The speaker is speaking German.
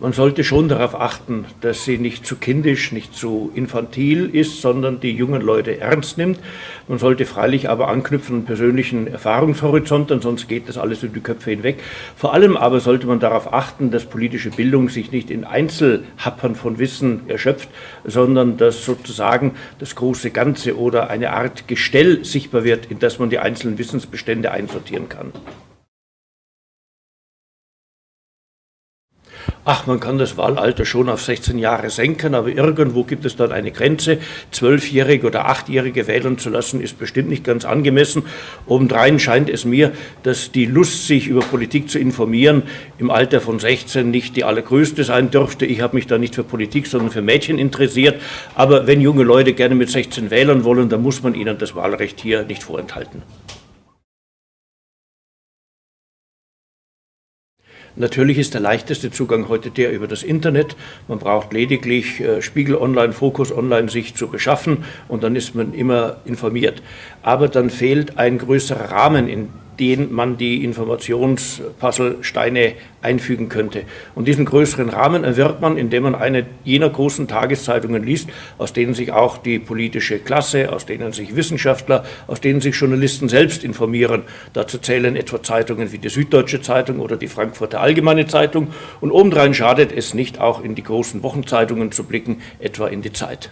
Man sollte schon darauf achten, dass sie nicht zu kindisch, nicht zu infantil ist, sondern die jungen Leute ernst nimmt. Man sollte freilich aber anknüpfen an persönlichen Erfahrungshorizonten, sonst geht das alles über die Köpfe hinweg. Vor allem aber sollte man darauf achten, dass politische Bildung sich nicht in Einzelhappern von Wissen erschöpft, sondern dass sozusagen das große Ganze oder eine Art Gestell sichtbar wird, in das man die einzelnen Wissensbestände einsortieren kann. Ach, man kann das Wahlalter schon auf 16 Jahre senken, aber irgendwo gibt es dann eine Grenze. Zwölfjährige oder achtjährige wählen zu lassen, ist bestimmt nicht ganz angemessen. Obendrein scheint es mir, dass die Lust, sich über Politik zu informieren, im Alter von 16 nicht die allergrößte sein dürfte. Ich habe mich da nicht für Politik, sondern für Mädchen interessiert. Aber wenn junge Leute gerne mit 16 wählen wollen, dann muss man ihnen das Wahlrecht hier nicht vorenthalten. Natürlich ist der leichteste Zugang heute der über das Internet. Man braucht lediglich äh, Spiegel Online, Fokus Online sich zu beschaffen und dann ist man immer informiert. Aber dann fehlt ein größerer Rahmen, in den man die Informationspuzzlesteine einfügen könnte. Und diesen größeren Rahmen erwirbt man, indem man eine jener großen Tageszeitungen liest, aus denen sich auch die politische Klasse, aus denen sich Wissenschaftler, aus denen sich Journalisten selbst informieren. Dazu zählen etwa Zeitungen wie die Süddeutsche Zeitung oder die Frankfurter Allgemeine Zeitung. Und obendrein schadet es nicht, auch in die großen Wochenzeitungen zu blicken, etwa in die Zeit.